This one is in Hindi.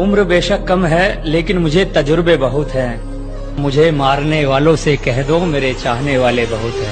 उम्र बेशक कम है, लेकिन मुझे तजुर्बे बहुत हैं। मुझे मारने वालों से कह दो, मेरे चाहने वाले बहुत हैं।